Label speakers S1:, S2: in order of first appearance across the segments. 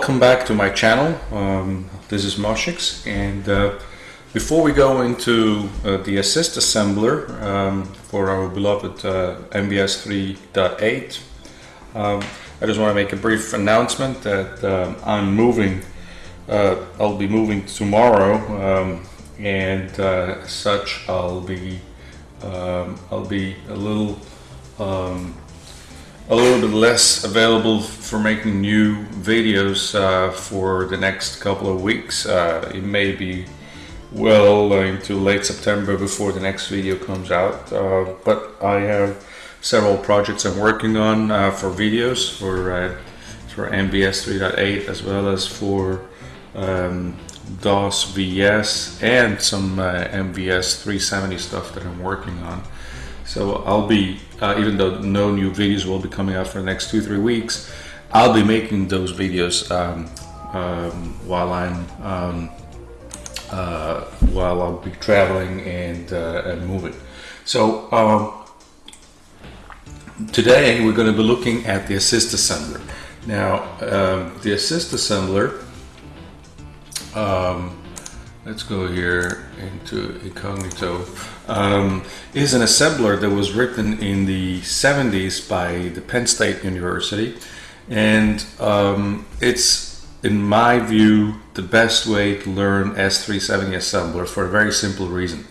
S1: welcome back to my channel. Um, this is Moshix and uh, before we go into uh, the assist assembler um, for our beloved uh, MVS 3.8 um, I just want to make a brief announcement that um, I'm moving uh, I'll be moving tomorrow um, and uh, such I'll be um, I'll be a little a little bit less available for making new videos uh, for the next couple of weeks. Uh, it may be well into late September before the next video comes out, uh, but I have several projects I'm working on uh, for videos for uh, for MVS 3.8 as well as for um, DOS VS and some uh, MVS 370 stuff that I'm working on. So I'll be, uh, even though no new videos will be coming out for the next two, three weeks, I'll be making those videos um, um, while I'm, um, uh, while I'll be traveling and, uh, and moving. So um, today we're going to be looking at the assist assembler. Now um, the assist assembler, um, let's go here into incognito. Um, is an assembler that was written in the 70s by the Penn State University. And um, it's in my view the best way to learn S370 assembler for a very simple reason.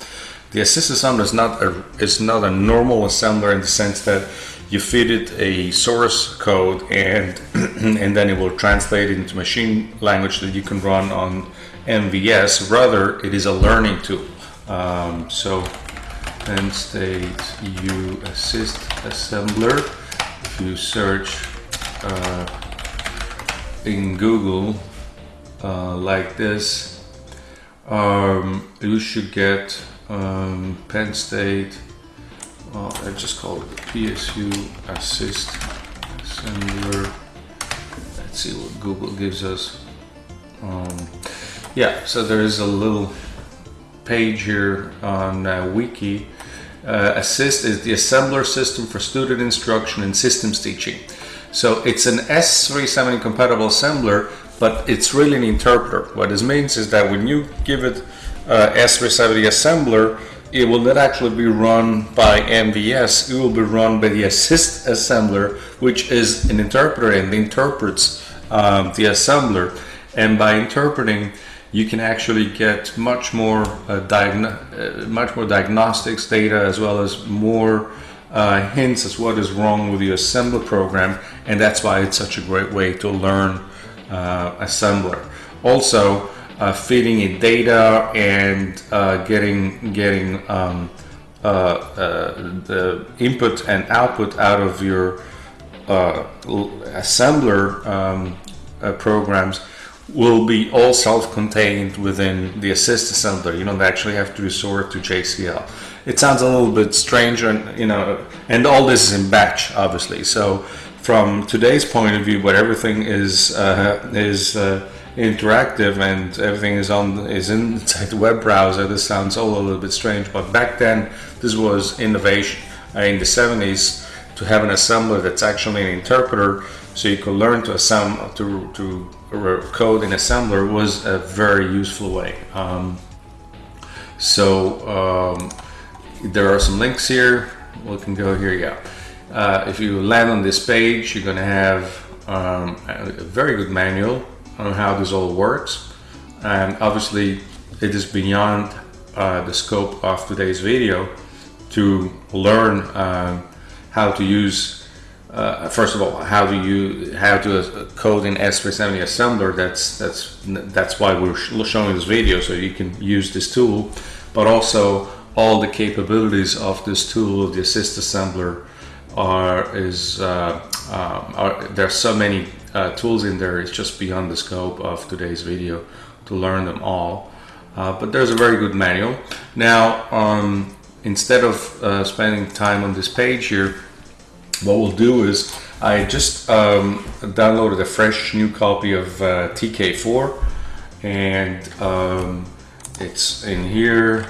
S1: The assist assembler is not a is not a normal assembler in the sense that you feed it a source code and and then it will translate it into machine language that you can run on MVS rather it is a learning tool. Um, so Penn State U assist assembler if you search uh, in Google uh, like this um, you should get um, Penn State well, I just call it the PSU assist assembler. Let's see what Google gives us. Um, yeah so there is a little page here on uh, wiki. Uh, assist is the assembler system for student instruction and systems teaching. So it's an S370 compatible assembler but it's really an interpreter. What this means is that when you give it uh, S370 assembler it will not actually be run by MVS it will be run by the assist assembler which is an interpreter and interprets um, the assembler. And by interpreting you can actually get much more uh, uh, much more diagnostics data as well as more uh, hints as what is wrong with your assembler program and that's why it's such a great way to learn uh, assembler. Also uh, feeding in data and uh, getting getting um, the input and output out of your assembler um, programs will be all self-contained within the assist assembler. You don't actually have to resort to JCL. It sounds a little bit strange, and you know, and all this is in batch, obviously. So, from today's point of view, where everything is uh, is uh, interactive and everything is on is inside the web browser, this sounds all a little bit strange. But back then, this was innovation uh, in the 70s to have an assembler that's actually an interpreter so you could learn to assemble to, to code in assembler was a very useful way. Um, so um, there are some links here. We can go here yeah uh, if you land on this page you're gonna have um, a very good manual on how this all works. And obviously it is beyond uh, the scope of today's video to learn uh, how to use uh, first of all, how do you how to code in S370 assembler? That's that's that's why we're showing this video, so you can use this tool, but also all the capabilities of this tool, the assist assembler, are is uh, um, are, there's so many uh, tools in there. It's just beyond the scope of today's video to learn them all. Uh, but there's a very good manual. Now, um, instead of uh, spending time on this page here what we'll do is I just um, downloaded a fresh new copy of uh, TK4 and um, it's in here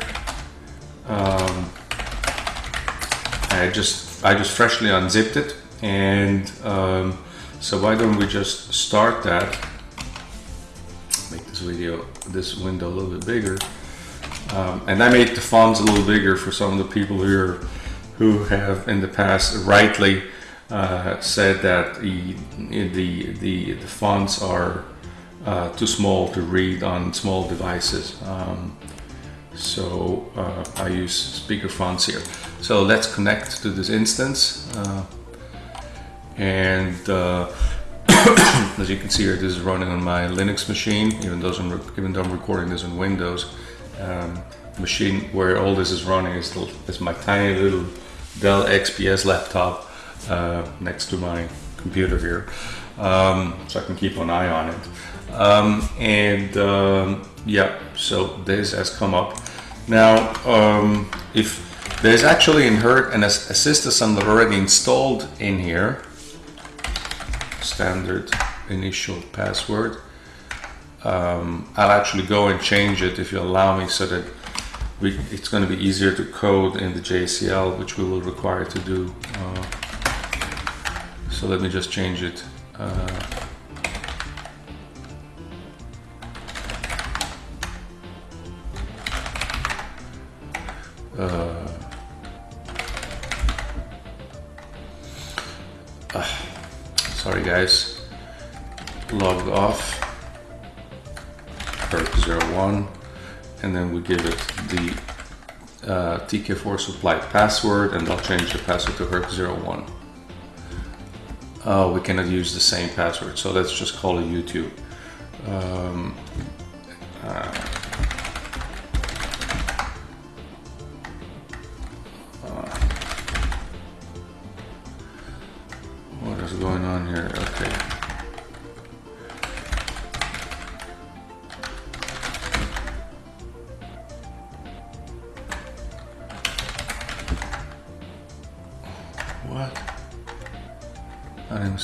S1: um, I just I just freshly unzipped it and um, so why don't we just start that make this video, this window a little bit bigger. Um, and I made the fonts a little bigger for some of the people here who have in the past rightly uh, said that the, the, the, the fonts are uh, too small to read on small devices. Um, so uh, I use speaker fonts here. So let's connect to this instance. Uh, and uh, as you can see here, this is running on my Linux machine, even though I'm, even though I'm recording this on Windows. Um, machine where all this is running is, is my tiny little Dell XPS laptop uh, next to my computer here, um, so I can keep an eye on it. Um, and um, yeah, so this has come up. Now, um, if there's actually in Hurt an assist assembler already installed in here, standard initial password. Um, I'll actually go and change it if you allow me so that we, it's going to be easier to code in the JCL, which we will require to do. Uh, so let me just change it. Uh, uh, sorry guys, logged off, Herc01 and then we give it the uh, TK4 supply password and I'll change the password to Herc01. Oh, we cannot use the same password, so let's just call it YouTube. Um,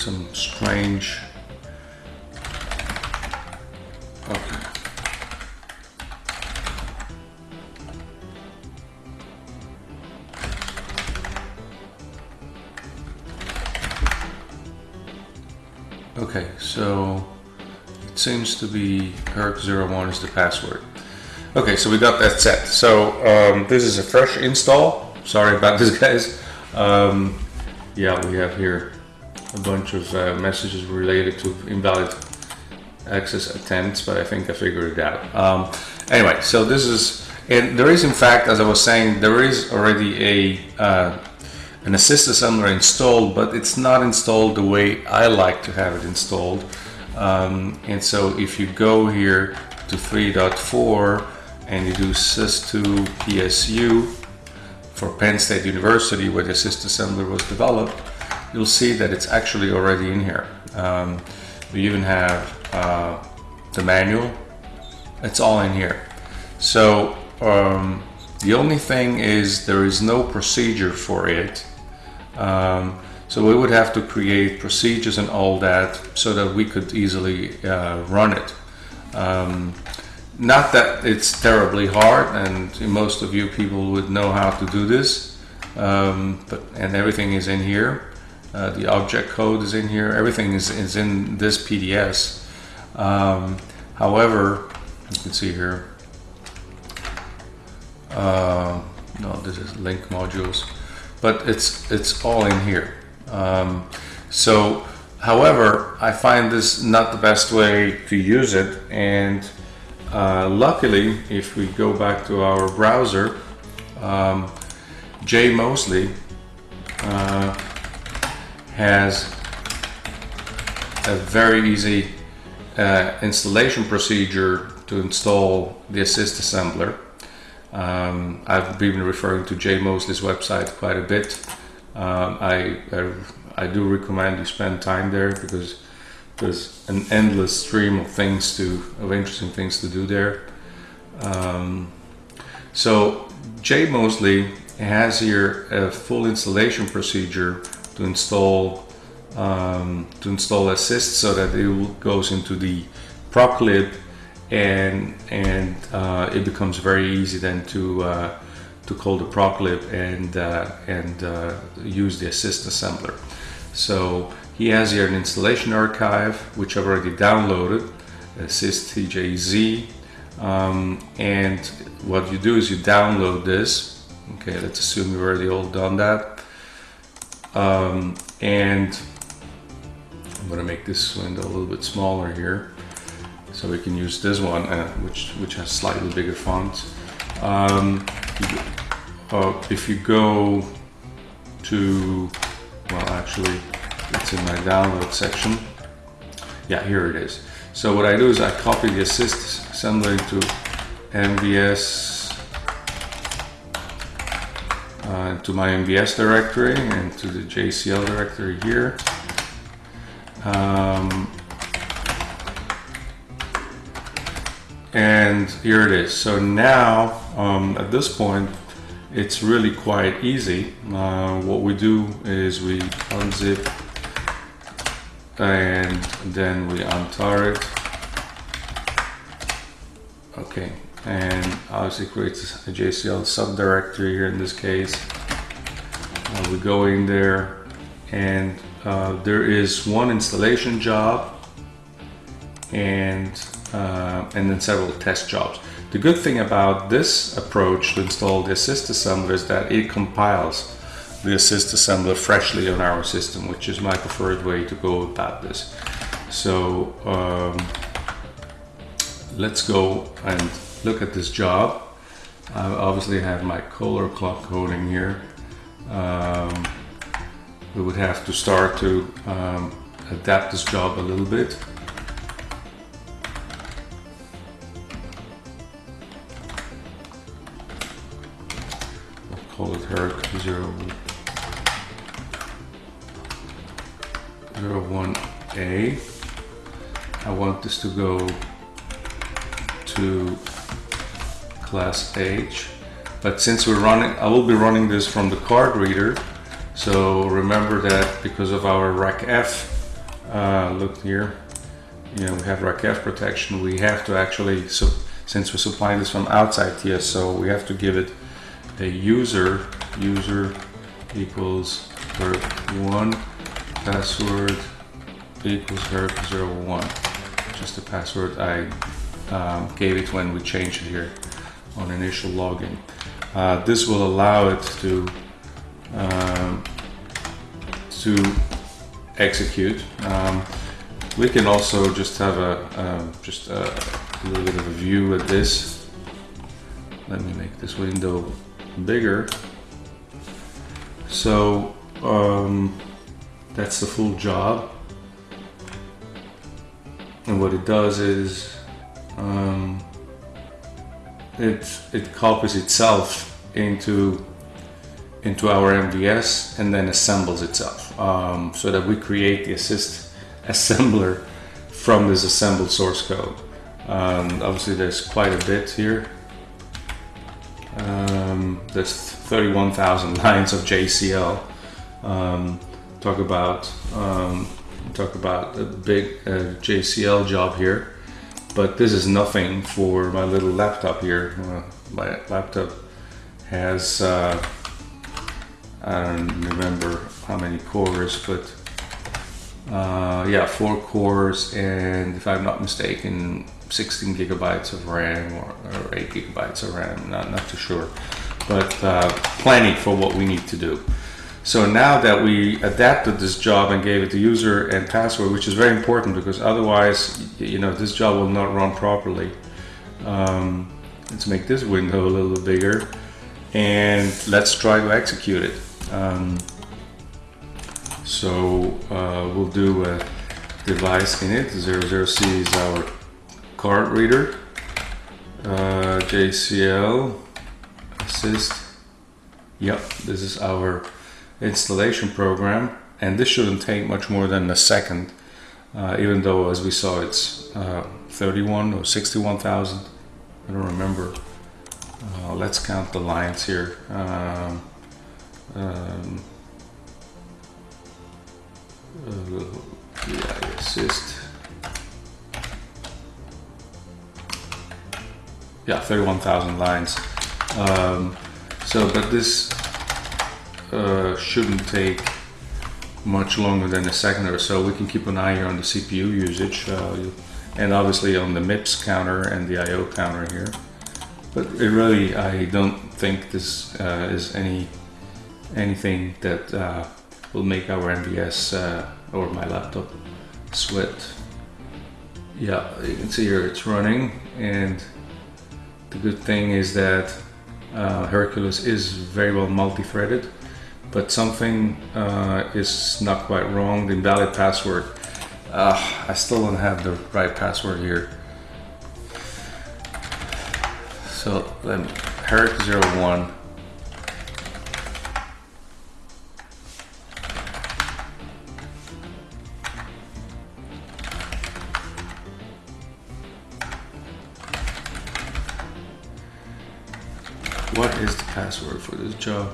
S1: some strange. Okay. Okay, so it seems to be Herc01 is the password. Okay, so we got that set. So um, this is a fresh install. Sorry about this, guys. Um, yeah, we have here a bunch of uh, messages related to invalid access attempts, but I think I figured it out. Um, anyway, so this is, and there is in fact, as I was saying, there is already a uh, an assist assembler installed, but it's not installed the way I like to have it installed. Um, and so if you go here to 3.4 and you do sys2 psu, for Penn State University where the assist assembler was developed, you'll see that it's actually already in here. Um, we even have uh, the manual. It's all in here. So um, the only thing is there is no procedure for it. Um, so we would have to create procedures and all that so that we could easily uh, run it. Um, not that it's terribly hard and most of you people would know how to do this um, but and everything is in here uh, the object code is in here. Everything is, is in this PDS um, however you can see here uh, no this is link modules but it's it's all in here. Um, so however I find this not the best way to use it and uh, luckily, if we go back to our browser, um, Jay Moseley uh, has a very easy uh, installation procedure to install the assist assembler. Um, I've been referring to Jay Moseley's website quite a bit. Um, I, I, I do recommend you spend time there because there's an endless stream of things to of interesting things to do there. Um, so Jay Moseley has here a full installation procedure to install um, to install assist so that it goes into the proclib and and uh, it becomes very easy then to uh, to call the proclib and uh, and uh, use the assist assembler. So he has here an installation archive, which I've already downloaded. assist TJZ. Um, and what you do is you download this. Okay, let's assume you've already all done that. Um, and I'm to make this window a little bit smaller here so we can use this one uh, which which has slightly bigger font. Um, uh, if you go to well actually it's in my download section. Yeah here it is. So what I do is I copy the assist assembly to MVS uh, to my MVS directory and to the JCL directory here um, and here it is. So now, um, at this point, it's really quite easy. Uh, what we do is we unzip and then we untar it. Okay, and obviously creates a JCL subdirectory here in this case. Uh, we go in there and uh, there is one installation job and uh, and then several test jobs. The good thing about this approach to install the assist assembler is that it compiles the assist assembler freshly on our system, which is my preferred way to go about this. So um, let's go and look at this job. I obviously have my color clock coding here. Um, we would have to start to um, adapt this job a little bit. I'll call it HERC 0, 01A. I want this to go to class H. But since we're running, I will be running this from the card reader. So remember that because of our RACF, uh, look here, you know, we have RACF protection, we have to actually, so since we're supplying this from outside TSO, we have to give it a user, user equals HERC1, password equals HERC01. Just the password I um, gave it when we changed it here on initial login. Uh, this will allow it to um, to execute. Um, we can also just have a um, just a, a, little bit of a view at this. Let me make this window bigger. So um, that's the full job. And what it does is um, it it copies itself into into our MVS and then assembles itself um, so that we create the assist assembler from this assembled source code. Um, obviously there's quite a bit here. Um, there's 31,000 lines of JCL. Um, talk about um, talk about a big uh, JCL job here, but this is nothing for my little laptop here. My laptop has uh, I don't remember how many cores, but uh, yeah, four cores, and if I'm not mistaken, 16 gigabytes of RAM or, or 8 gigabytes of RAM. Not not too sure, but uh, plenty for what we need to do. So now that we adapted this job and gave it the user and password, which is very important because otherwise, you know, this job will not run properly. Um, let's make this window a little bigger and let's try to execute it. Um, so uh, we'll do a device init. 00C is our card reader. Uh, JCL assist. Yep, this is our installation program. And this shouldn't take much more than a second. Uh, even though, as we saw, it's uh, 31 or 61,000. I don't remember. Uh, let's count the lines here. Um, um, uh, yeah, assist. Yeah, 31,000 lines. Um, so, but this uh, shouldn't take much longer than a second or so. We can keep an eye here on the CPU usage. Uh, and obviously on the MIPS counter and the I/O counter here. But it really, I don't think this uh, is any anything that uh, will make our MVS uh, or my laptop sweat. Yeah, you can see here it's running and the good thing is that uh, Hercules is very well multi-threaded but something uh, is not quite wrong. The invalid password. Uh, I still don't have the right password here. So let me, Herc01. What is the password for this job?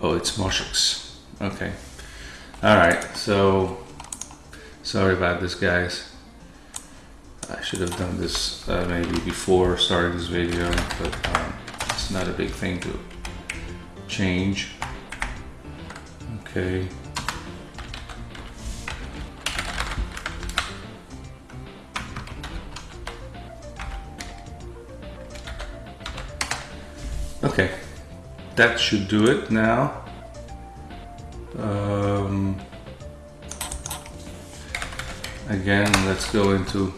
S1: Oh, it's Moshix. Okay. Alright, so sorry about this guys. I should have done this uh, maybe before starting this video, but um, it's not a big thing to change. Okay. Okay, that should do it now. Um, again, let's go into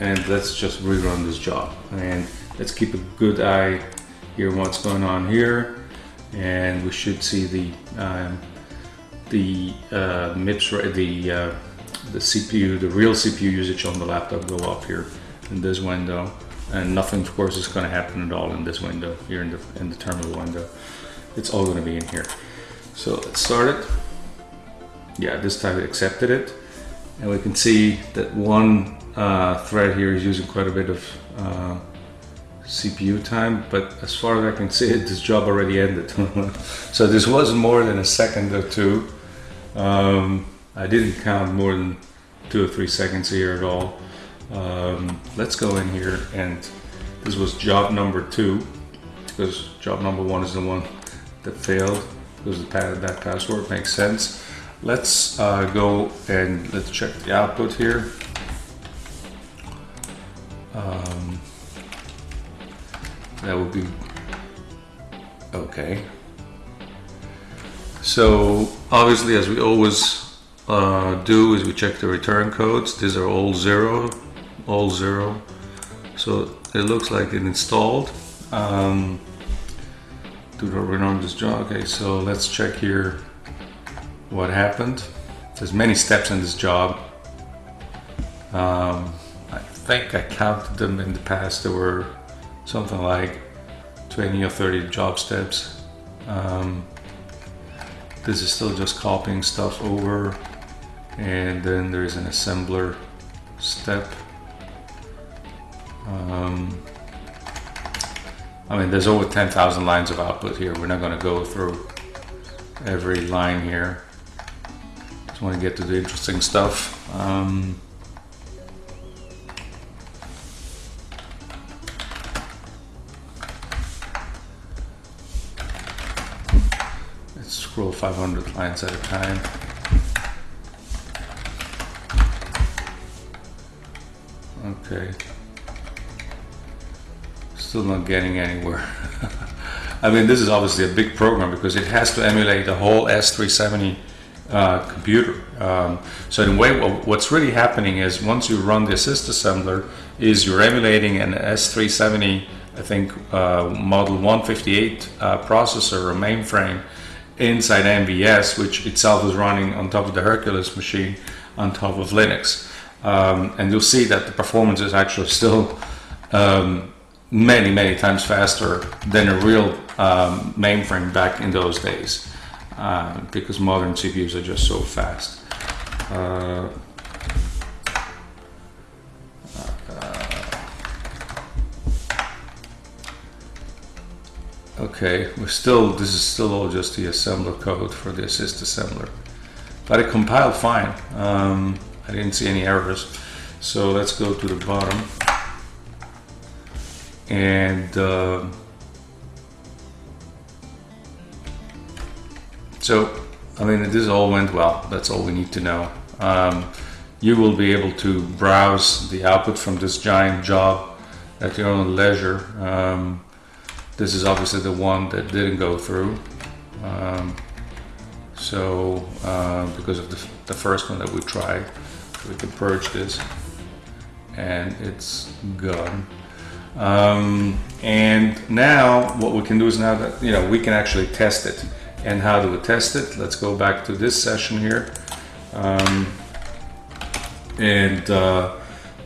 S1: and let's just rerun this job. And let's keep a good eye here what's going on here. And we should see the um, the uh, MIPS the uh, the CPU the real CPU usage on the laptop go up here in this window and nothing of course is going to happen at all in this window here in the in the terminal window. It's all going to be in here. So let's start it. Yeah this time it accepted it. And we can see that one uh, thread here is using quite a bit of uh, CPU time but as far as I can see it this job already ended. So this wasn't more than a second or two. Um, I didn't count more than two or three seconds here at all um, let's go in here and this was job number two because job number one is the one that failed because the that password makes sense. Let's uh, go and let's check the output here. Um, that would be okay. So obviously as we always uh, do is we check the return codes. These are all zero all zero. So it looks like it installed um, do the run this job okay so let's check here what happened. There's many steps in this job. Um, I think I counted them in the past. There were something like 20 or 30 job steps. Um, this is still just copying stuff over. And then there's an assembler step um, I mean, there's over 10,000 lines of output here. We're not going to go through every line here. Just want to get to the interesting stuff. Um, let's scroll 500 lines at a time. Okay still not getting anywhere. I mean, this is obviously a big program because it has to emulate the whole S370 uh, computer. Um, so in a way, what's really happening is once you run the assist assembler, is you're emulating an S370, I think, uh, model 158 uh, processor or mainframe inside MVS, which itself is running on top of the Hercules machine on top of Linux. Um, and you'll see that the performance is actually still um, many, many times faster than a real um, mainframe back in those days uh, because modern CPUs are just so fast. Uh, okay, we're still, this is still all just the assembler code for the assist assembler. But it compiled fine. Um, I didn't see any errors. So let's go to the bottom and uh, so I mean, this all went well. That's all we need to know. Um, you will be able to browse the output from this giant job at your own leisure. Um, this is obviously the one that didn't go through. Um, so, uh, because of the, the first one that we tried, we can purge this and it's gone. Um, and now what we can do is now that, you know, we can actually test it. And how do we test it? Let's go back to this session here. Um, and uh,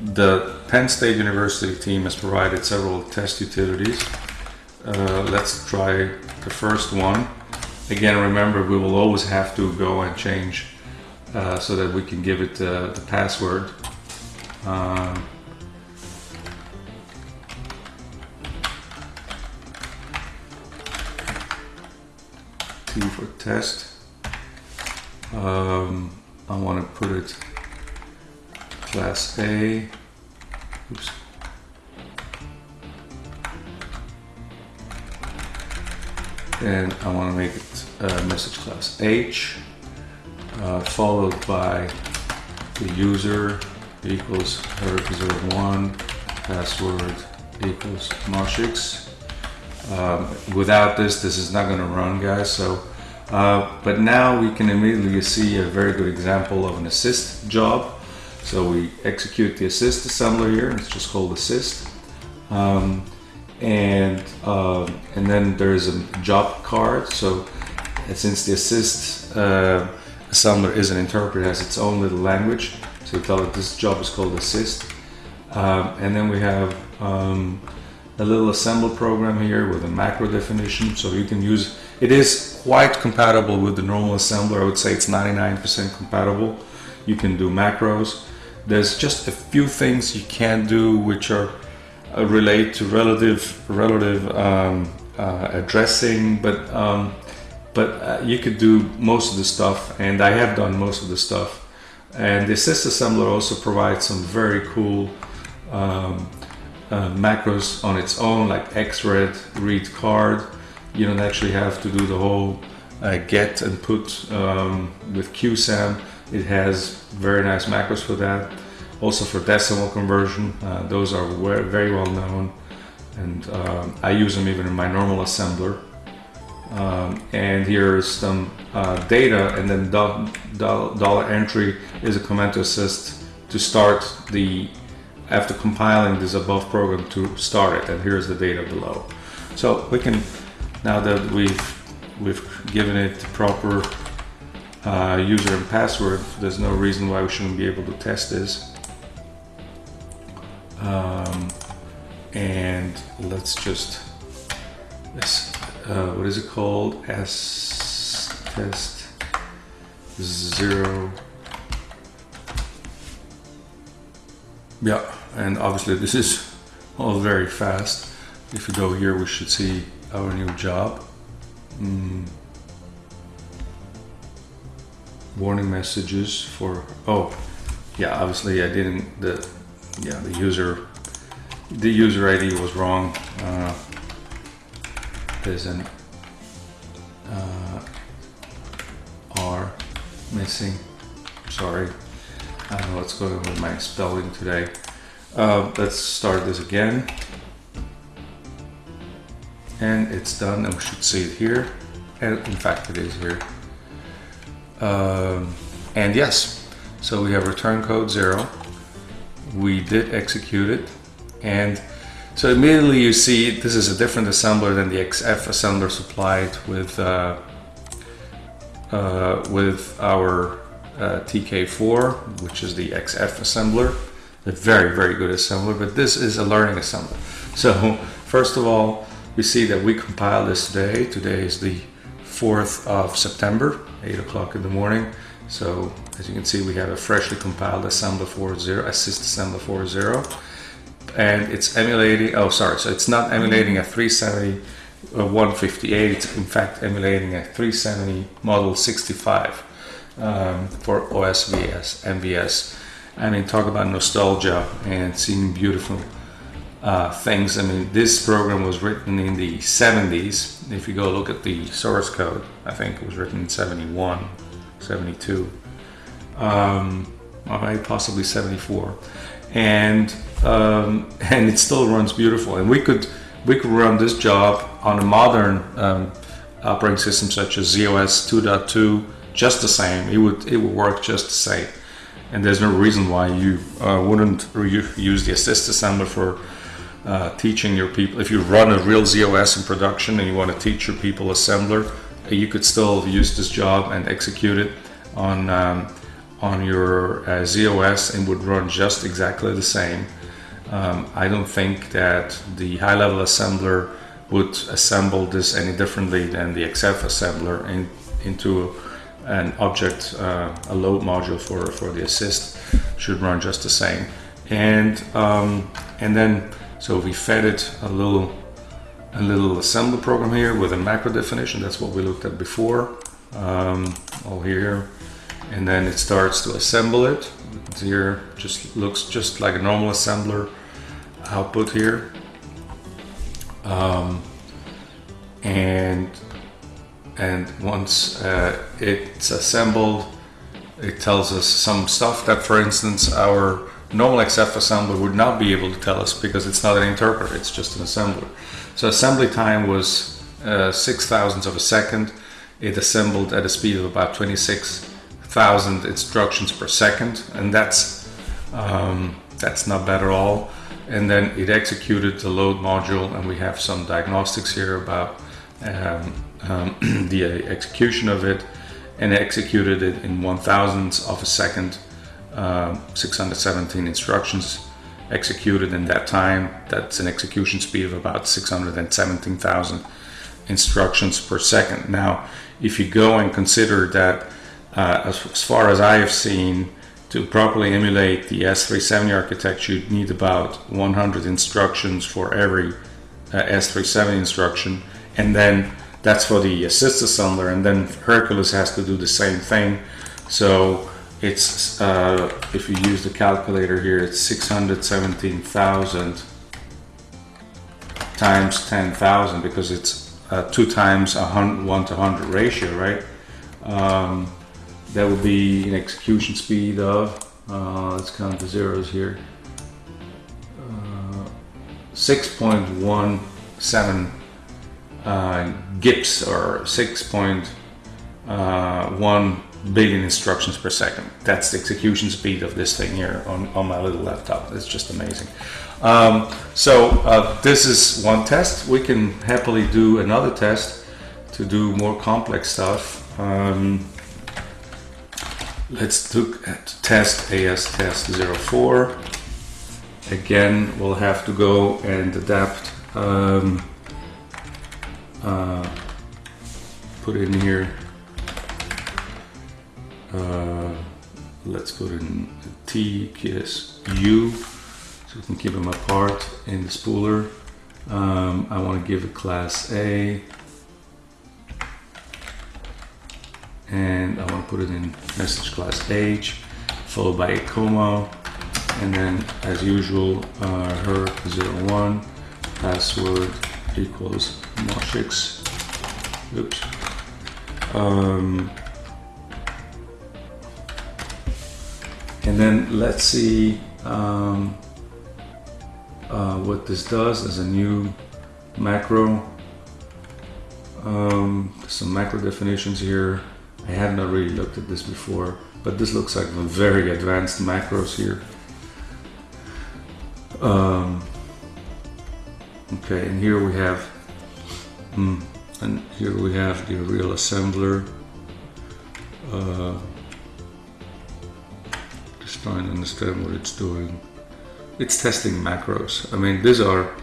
S1: the Penn State University team has provided several test utilities. Uh, let's try the first one. Again, remember we will always have to go and change uh, so that we can give it uh, the password. Um, T for test. Um, I want to put it class A. Oops. And I want to make it uh, message class H, uh, followed by the user equals herc01, password equals moshix. Um, without this, this is not going to run, guys. So, uh, but now we can immediately see a very good example of an assist job. So we execute the assist assembler here. It's just called assist. Um, and uh, and then there's a job card. So since the assist uh, assembler is an interpreter, has its own little language. So we tell it this job is called assist. Um, and then we have um, a little assembler program here with a macro definition. So you can use, it is quite compatible with the normal assembler. I would say it's 99% compatible. You can do macros. There's just a few things you can't do which are uh, relate to relative relative um, uh, addressing, but um, but uh, you could do most of the stuff, and I have done most of the stuff. And the assist assembler also provides some very cool um, uh, macros on its own, like xread, read card. You don't actually have to do the whole uh, get and put um, with QSAM. It has very nice macros for that also for decimal conversion. Uh, those are very well known and um, I use them even in my normal assembler. Um, and here is some uh, data and then do do dollar entry is a command to assist to start the after compiling this above program to start it and here's the data below. So we can now that we've we've given it the proper uh, user and password there's no reason why we shouldn't be able to test this. Um, and let's just uh, what is it called? S test zero. Yeah and obviously this is all very fast if you go here we should see our new job mm. warning messages for oh yeah obviously I didn't the yeah, the user the user ID was wrong. Uh, there's an uh, R missing. Sorry, I don't know what's going on with my spelling today. Uh, let's start this again. And it's done, and we should see it here. And in fact, it is here. Um, and yes, so we have return code zero we did execute it and so immediately you see this is a different assembler than the XF assembler supplied with uh, uh, with our uh, TK4 which is the XF assembler a very very good assembler but this is a learning assembler. So first of all we see that we compiled this today. Today is the 4th of September 8 o'clock in the morning. So as you can see, we have a freshly compiled assembler 4.0, assist assembler 4.0, and it's emulating, oh sorry, so it's not emulating a 370 uh, 158, it's in fact emulating a 370 model 65 um, for OSVS, MVS. I mean, talk about nostalgia and seeing beautiful uh, things. I mean, this program was written in the 70s. If you go look at the source code, I think it was written in 71, 72, um, or possibly 74, and um, and it still runs beautiful. And we could we could run this job on a modern um, operating system such as ZOS 2.2 just the same. It would it would work just the same. And there's no reason why you uh, wouldn't use the assist assembler for uh, teaching your people. If you run a real ZOS in production and you want to teach your people assembler, you could still use this job and execute it on um, on your uh, ZOS and would run just exactly the same. Um, I don't think that the high-level assembler would assemble this any differently than the XF assembler in, into an object, uh, a load module for, for the assist should run just the same. And, um, and then, so we fed it a little, a little assembly program here with a macro definition. That's what we looked at before, um, all here. And then it starts to assemble it. Here just looks just like a normal assembler output here. Um, and and once uh, it's assembled it tells us some stuff that for instance our normal XF assembler would not be able to tell us because it's not an interpreter it's just an assembler. So assembly time was uh, six thousandths of a second. It assembled at a speed of about 26,000 instructions per second and that's um, that's not bad at all. And then it executed the load module and we have some diagnostics here about um, um, the execution of it and executed it in one thousandths of a second uh, 617 instructions executed in that time that's an execution speed of about 617,000 instructions per second now if you go and consider that uh, as, as far as I have seen to properly emulate the S370 architecture, you'd need about 100 instructions for every uh, S370 instruction. And then that's for the assist assembler. And then Hercules has to do the same thing. So it's, uh, if you use the calculator here, it's 617,000 times 10,000 because it's uh, two times a hundred, one to 100 ratio, right? Um, that would be an execution speed of, uh, let's count the zeros here, uh, 6.17 uh, GIPS or 6.1 uh, billion instructions per second. That's the execution speed of this thing here on, on my little laptop. It's just amazing. Um, so uh, this is one test. We can happily do another test to do more complex stuff. Um, Let's look at test AS test 04. Again, we'll have to go and adapt, um, uh, put in here, uh, let's put in T, KISS, U, so we can keep them apart in the spooler. Um, I want to give it class A. and I want to put it in message class H followed by a comma and then as usual uh, her 01 password equals moshix oops. Um, and then let's see um, uh, what this does as a new macro. Um, some macro definitions here. I have not really looked at this before, but this looks like very advanced macros here. Um, okay, and here we have, hmm, and here we have the real assembler. Uh, just trying to understand what it's doing. It's testing macros. I mean, these are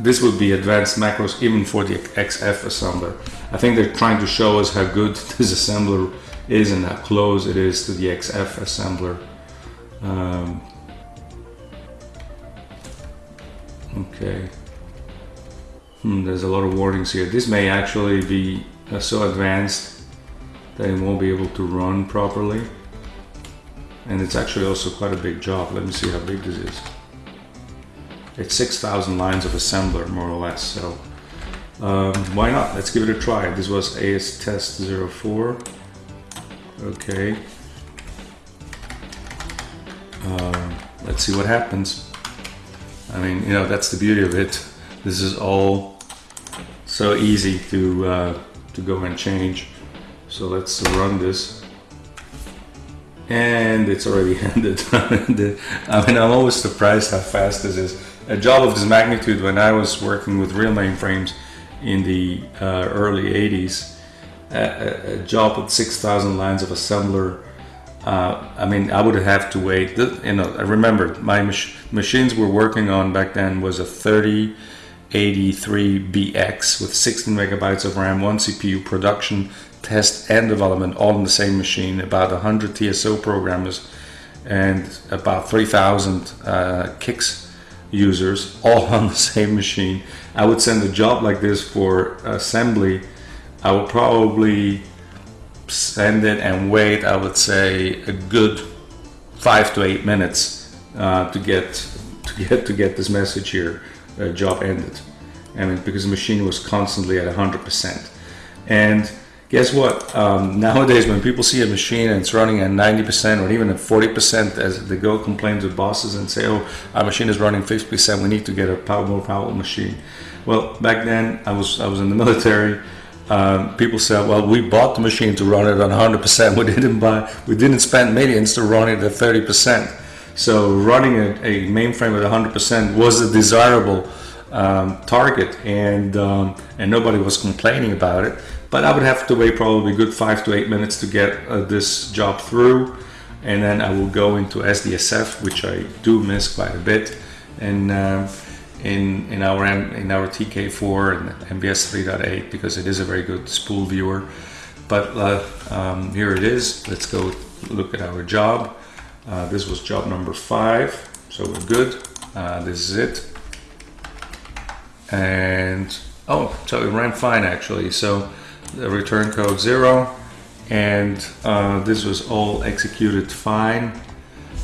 S1: this would be advanced macros even for the XF assembler. I think they're trying to show us how good this assembler is and how close it is to the XF assembler. Um, okay. Hmm, there's a lot of warnings here. This may actually be uh, so advanced that it won't be able to run properly. And it's actually also quite a big job. Let me see how big this is. it's 6,000 lines of assembler more or less. So um, why not? Let's give it a try. This was AS test 04. Okay. Uh, let's see what happens. I mean, you know, that's the beauty of it. This is all so easy to uh, to go and change. So let's run this. And it's already ended. I mean, I'm always surprised how fast this is. A job of this magnitude, when I was working with real mainframes in the uh, early 80s, a, a job with 6,000 lines of assembler uh, I mean, I would have to wait. You know, I remember my mach machines we're working on back then was a 3083BX with 16 megabytes of RAM, one CPU, production, test, and development all in the same machine. About 100 TSO programmers and about 3,000 uh, CICS users all on the same machine. I would send a job like this for assembly. I would probably send it and wait, I would say a good five to eight minutes uh, to get to get to get this message here. Uh, job ended. I mean, because the machine was constantly at 100%. And guess what? Um, nowadays, when people see a machine and it's running at 90% or even at 40%, as they go complain to bosses and say, "Oh, our machine is running 50%. We need to get a power, more powerful machine." Well, back then, I was I was in the military um, people said, "Well, we bought the machine to run it on 100%. We didn't buy, we didn't spend millions to run it at 30%. So running a, a mainframe at 100% was a desirable um, target, and um, and nobody was complaining about it. But I would have to wait probably good five to eight minutes to get uh, this job through, and then I will go into SDSF, which I do miss quite a bit, and. Uh, in in our in our TK4 and MVS 3.8 because it is a very good spool viewer. But uh, um, here it is. Let's go look at our job. Uh, this was job number five, so we're good. Uh, this is it. And oh, so it ran fine actually. So the return code zero, and uh, this was all executed fine.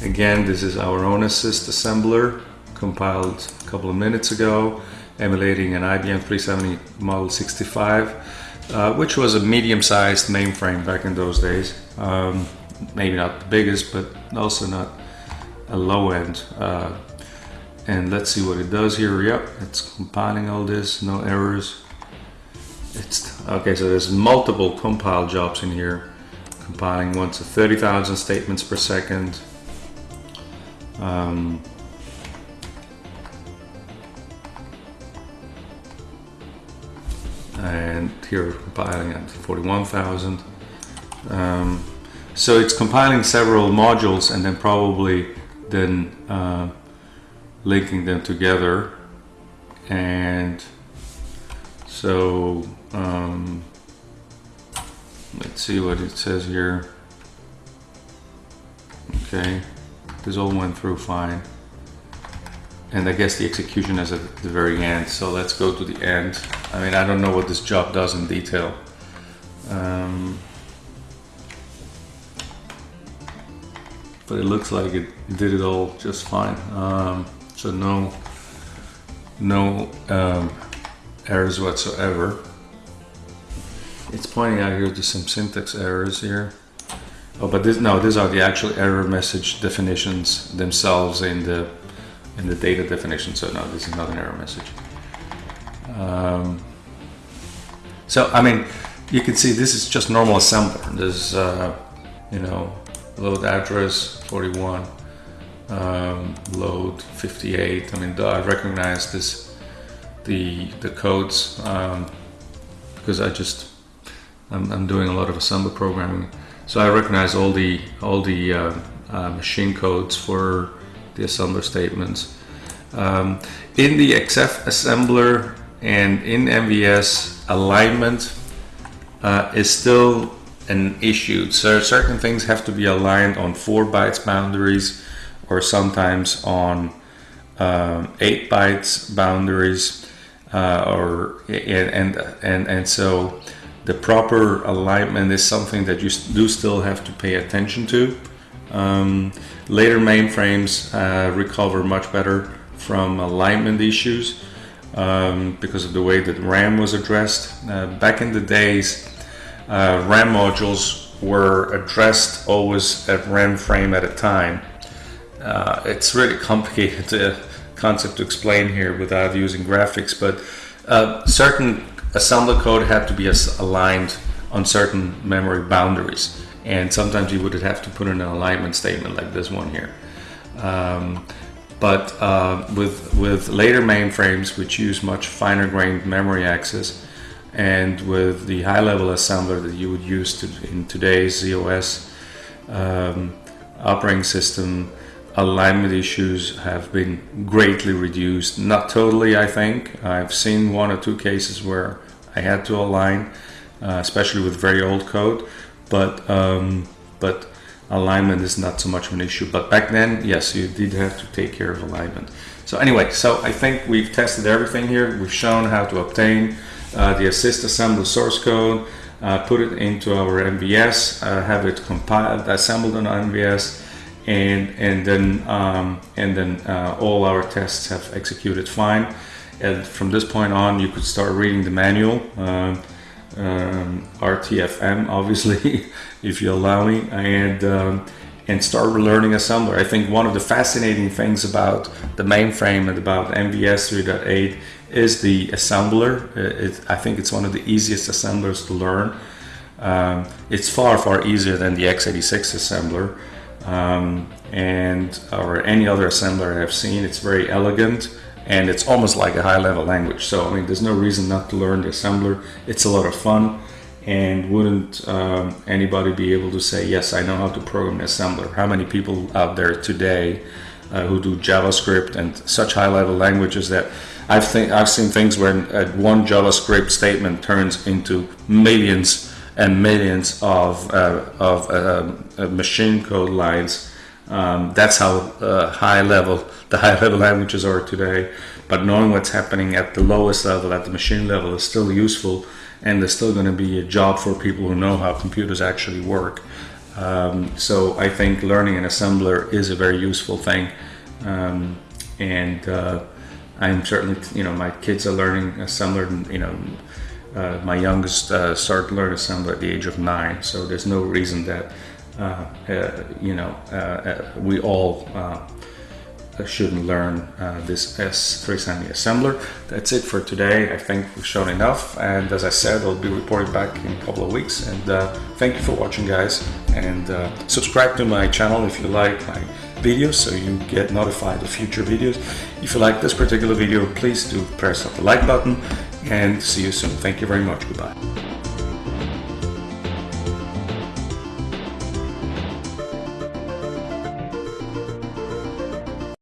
S1: Again, this is our own assist assembler compiled a couple of minutes ago, emulating an IBM 370 Model 65, uh, which was a medium-sized mainframe back in those days. Um, maybe not the biggest, but also not a low end. Uh, and let's see what it does here. Yep, it's compiling all this, no errors. It's okay. So there's multiple compile jobs in here, compiling once to 30,000 statements per second. Um, and here compiling at 41,000. Um, so it's compiling several modules and then probably then uh, linking them together and so um, let's see what it says here okay this all went through fine and I guess the execution is at the very end. So let's go to the end. I mean, I don't know what this job does in detail. Um, but it looks like it did it all just fine. Um, so no, no um, errors whatsoever. It's pointing out here to some syntax errors here. Oh, but this, no, these are the actual error message definitions themselves in the in the data definition. So no, this is not an error message. Um, so I mean, you can see this is just normal assembler. There's uh, you know load address 41, um, load 58. I mean, I recognize this the the codes um, because I just I'm, I'm, doing a lot of assembler programming, so I recognize all the all the uh, uh, machine codes for the assembler statements. Um, in the XF assembler and in MVS, alignment uh, is still an issue. So certain things have to be aligned on 4 bytes boundaries or sometimes on um, 8 bytes boundaries uh, or and, and and so the proper alignment is something that you do still have to pay attention to. Um, later mainframes uh, recover much better from alignment issues um, because of the way that RAM was addressed. Uh, back in the days, uh, RAM modules were addressed always at RAM frame at a time. Uh, it's really complicated uh, concept to explain here without using graphics, but uh, certain assembler code had to be aligned on certain memory boundaries. And sometimes you would have to put in an alignment statement like this one here. Um, but uh, with, with later mainframes, which use much finer grained memory access, and with the high level assembler that you would use to, in today's z/OS um, operating system, alignment issues have been greatly reduced. Not totally, I think. I've seen one or two cases where I had to align, uh, especially with very old code, but um, but alignment is not so much of an issue. But back then, yes, you did have to take care of alignment. So anyway, so I think we've tested everything here. We've shown how to obtain the assist assembler source code, uh, put it into our MVS, uh, have it compiled, assembled on MVS, and and then um, and then uh, all our tests have executed fine. And from this point on, you could start reading the manual. Um, um, RTFM, obviously, if you allow me, and um, and start learning assembler. I think one of the fascinating things about the mainframe and about MVS 3.8 is the assembler. It, I think it's one of the easiest assemblers to learn. Um, it's far far easier than the x86 assembler um, and or any other assembler I've seen. It's very elegant and it's almost like a high level language. So I mean, there's no reason not to learn the assembler. It's a lot of fun and wouldn't um, anybody be able to say, yes, I know how to program the assembler? How many people out there today uh, who do JavaScript and such high level languages that I've, th I've seen things where one JavaScript statement turns into millions and millions of, uh, of uh, machine code lines. Um, that's how uh, high level the high level languages are today. But knowing what's happening at the lowest level, at the machine level, is still useful, and there's still going to be a job for people who know how computers actually work. Um, so I think learning an assembler is a very useful thing, um, and uh, I'm certainly, you know, my kids are learning assembler. You know, uh, my youngest uh, started learning assembler at the age of nine, so there's no reason that, uh, uh, you know, uh, we all shouldn't learn uh, this S370 assembler. That's it for today. I think we've shown enough. And as I said, I'll be reporting back in a couple of weeks. And uh, thank you for watching, guys. And uh, subscribe to my channel if you like videos so you get notified of future videos. If you like this particular video, please do press the like button and see you soon. Thank you very much. Goodbye.